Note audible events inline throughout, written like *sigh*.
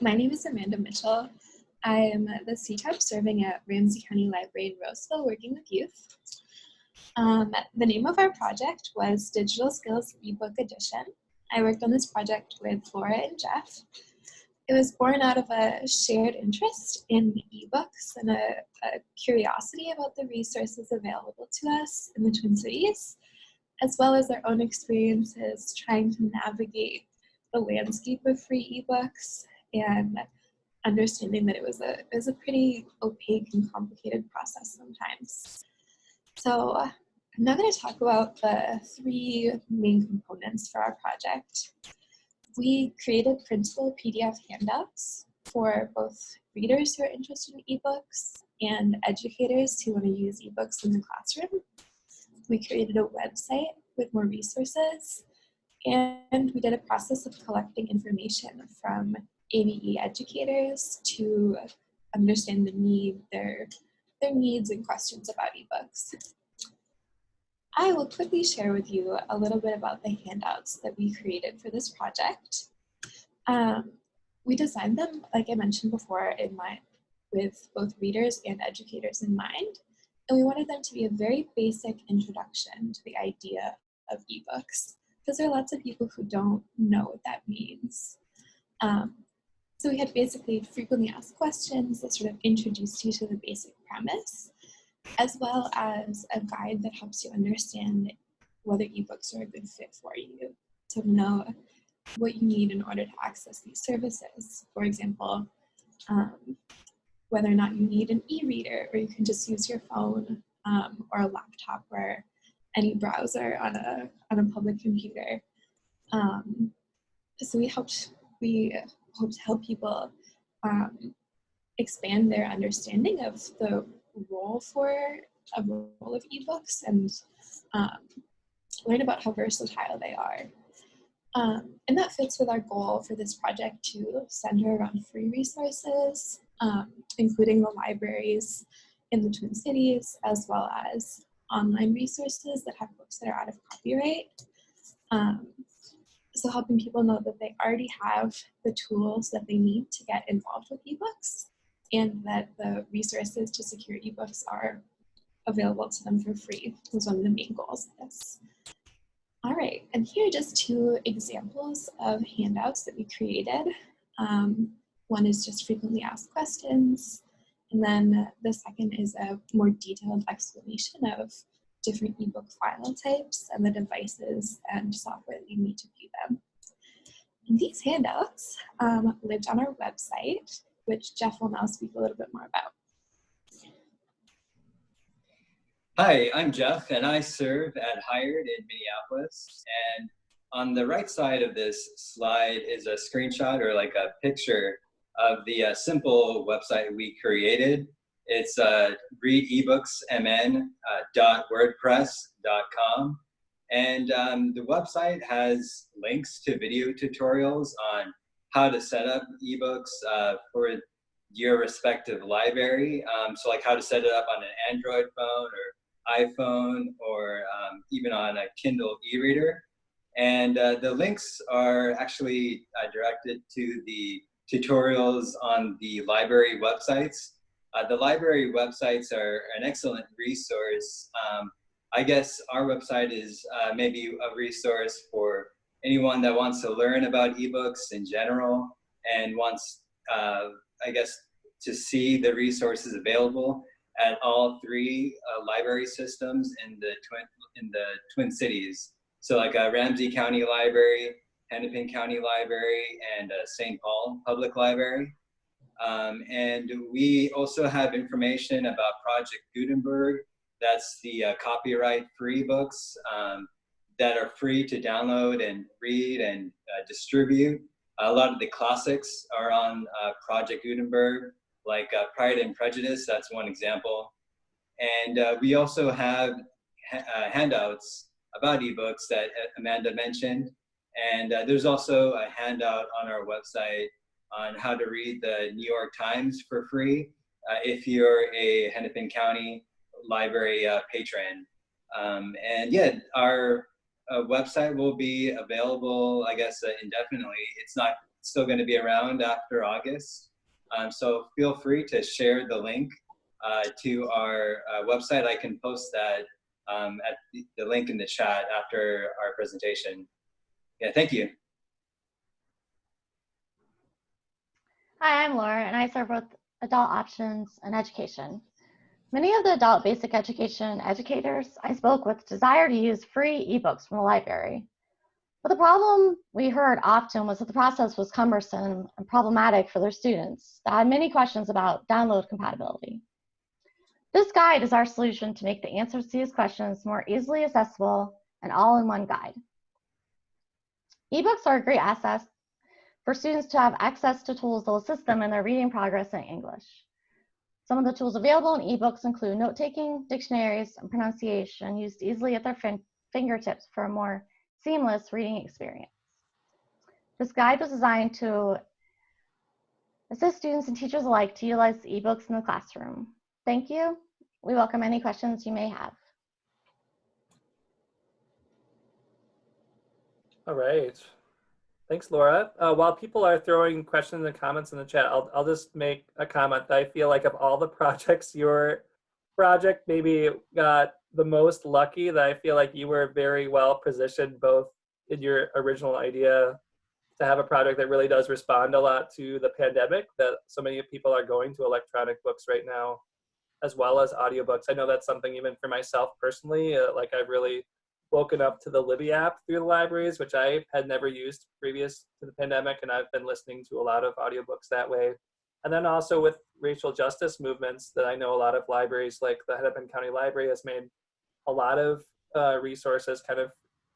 my name is Amanda Mitchell. I am the CTEP serving at Ramsey County Library in Roseville working with youth. Um, the name of our project was Digital Skills eBook Edition. I worked on this project with Laura and Jeff. It was born out of a shared interest in ebooks and a, a curiosity about the resources available to us in the Twin Cities, as well as our own experiences trying to navigate the landscape of free ebooks and understanding that it was a, it was a pretty opaque and complicated process sometimes. So I'm now going to talk about the three main components for our project. We created printable PDF handouts for both readers who are interested in ebooks and educators who want to use ebooks in the classroom. We created a website with more resources and we did a process of collecting information from ABE educators to understand the need, their, their needs and questions about ebooks. I will quickly share with you a little bit about the handouts that we created for this project. Um, we designed them, like I mentioned before, in mind with both readers and educators in mind. And we wanted them to be a very basic introduction to the idea of ebooks, because there are lots of people who don't know what that means. Um, so we had basically frequently asked questions that sort of introduced you to the basic premise, as well as a guide that helps you understand whether ebooks are a good fit for you, to know what you need in order to access these services. For example, um, whether or not you need an e-reader or you can just use your phone um, or a laptop or any browser on a, on a public computer. Um, so we helped, we hope to help people um, expand their understanding of the role for a role of ebooks and um, learn about how versatile they are. Um, and that fits with our goal for this project to center around free resources, um, including the libraries in the Twin Cities, as well as online resources that have books that are out of copyright. Um, so helping people know that they already have the tools that they need to get involved with ebooks and that the resources to secure ebooks are available to them for free was one of the main goals of this. All right, and here are just two examples of handouts that we created. Um, one is just frequently asked questions, and then the second is a more detailed explanation of different ebook file types and the devices and software that you need to view them. These handouts um, lived on our website, which Jeff will now speak a little bit more about. Hi, I'm Jeff, and I serve at Hired in Minneapolis. And on the right side of this slide is a screenshot or like a picture of the uh, simple website we created it's uh, readebooksmn.wordpress.com. Uh, and um, the website has links to video tutorials on how to set up ebooks uh, for your respective library. Um, so like how to set it up on an Android phone or iPhone or um, even on a Kindle e-reader. And uh, the links are actually uh, directed to the tutorials on the library websites. Uh, the library websites are an excellent resource. Um, I guess our website is uh, maybe a resource for anyone that wants to learn about ebooks in general and wants, uh, I guess, to see the resources available at all three uh, library systems in the twin in the Twin Cities. So like a Ramsey County Library, Hennepin County Library, and St. Paul Public Library. Um, and we also have information about Project Gutenberg. That's the uh, copyright free books um, that are free to download and read and uh, distribute. A lot of the classics are on uh, Project Gutenberg, like uh, Pride and Prejudice, that's one example. And uh, we also have ha uh, handouts about ebooks that Amanda mentioned. And there's also a handout on our website on how to read the New York Times for free uh, if you're a Hennepin County library uh, patron. Um, and yeah, our uh, website will be available, I guess, uh, indefinitely. It's not still going to be around after August. Um, so feel free to share the link uh, to our uh, website. I can post that um, at the, the link in the chat after our presentation. Yeah, thank you. Hi, I'm Laura, and I serve both adult options and education. Many of the adult basic education educators I spoke with desire to use free ebooks from the library. But the problem we heard often was that the process was cumbersome and problematic for their students that had many questions about download compatibility. This guide is our solution to make the answers to these questions more easily accessible and all in one guide. Ebooks are a great asset for students to have access to tools that will assist them in their reading progress in English. Some of the tools available in ebooks include note-taking, dictionaries, and pronunciation used easily at their fin fingertips for a more seamless reading experience. This guide was designed to assist students and teachers alike to utilize ebooks in the classroom. Thank you. We welcome any questions you may have. All right. Thanks, Laura. Uh, while people are throwing questions and comments in the chat, I'll, I'll just make a comment that I feel like of all the *laughs* projects, your project maybe got the most lucky that I feel like you were very well positioned both in your original idea to have a project that really does respond a lot to the pandemic that so many people are going to electronic books right now as well as audiobooks. I know that's something even for myself personally, uh, like I've really woken up to the Libby app through the libraries, which I had never used previous to the pandemic, and I've been listening to a lot of audiobooks that way. And then also with racial justice movements that I know a lot of libraries, like the Hennepin County Library has made a lot of uh, resources kind of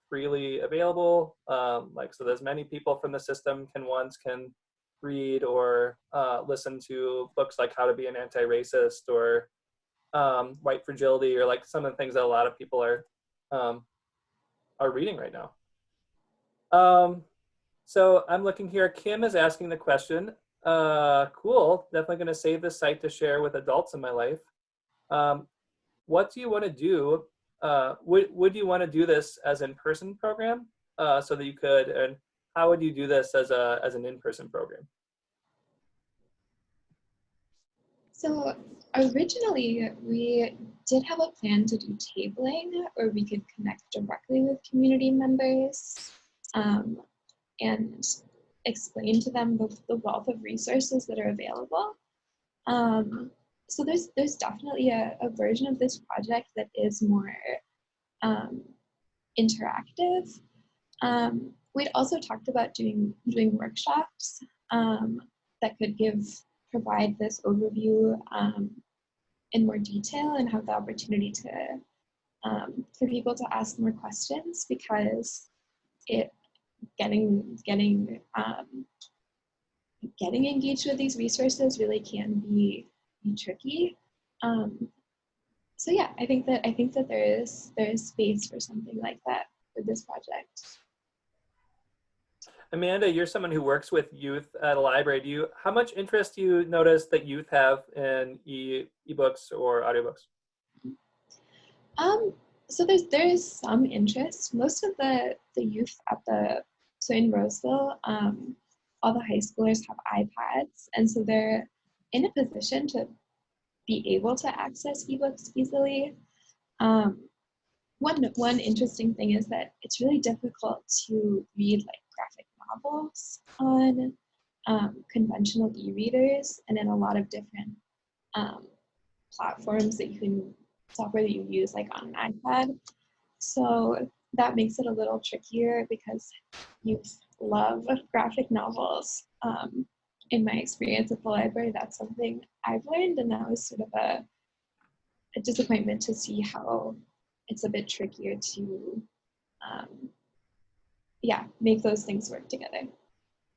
freely available. Um, like, so there's many people from the system can once can read or uh, listen to books like How to Be an Anti-Racist or um, White Fragility or like some of the things that a lot of people are um, are reading right now. Um, so I'm looking here. Kim is asking the question. Uh, cool. Definitely going to save this site to share with adults in my life. Um, what do you want to do? Uh, would would you want to do this as in-person program uh, so that you could? And how would you do this as a as an in-person program? So originally we did have a plan to do tabling where we could connect directly with community members um, and explain to them the, the, wealth of resources that are available. Um, so there's there's definitely a, a, version of this project that is more um, interactive. Um, we'd also talked about doing doing workshops um, that could give provide this overview um, in more detail and have the opportunity to um, for people to ask more questions because it getting getting um, getting engaged with these resources really can be, be tricky. Um, so yeah, I think that I think that there is there is space for something like that with this project. Amanda, you're someone who works with youth at a library. Do you, how much interest do you notice that youth have in e ebooks or audiobooks? Um, so there's there is some interest. Most of the the youth at the so in Roseville, um, all the high schoolers have iPads, and so they're in a position to be able to access ebooks easily. Um, one one interesting thing is that it's really difficult to read like graphic novels on um, conventional e-readers and in a lot of different um, platforms that you can software that you use like on an iPad. So that makes it a little trickier because youth love graphic novels. Um, in my experience at the library, that's something I've learned, and that was sort of a, a disappointment to see how it's a bit trickier to um, yeah, make those things work together.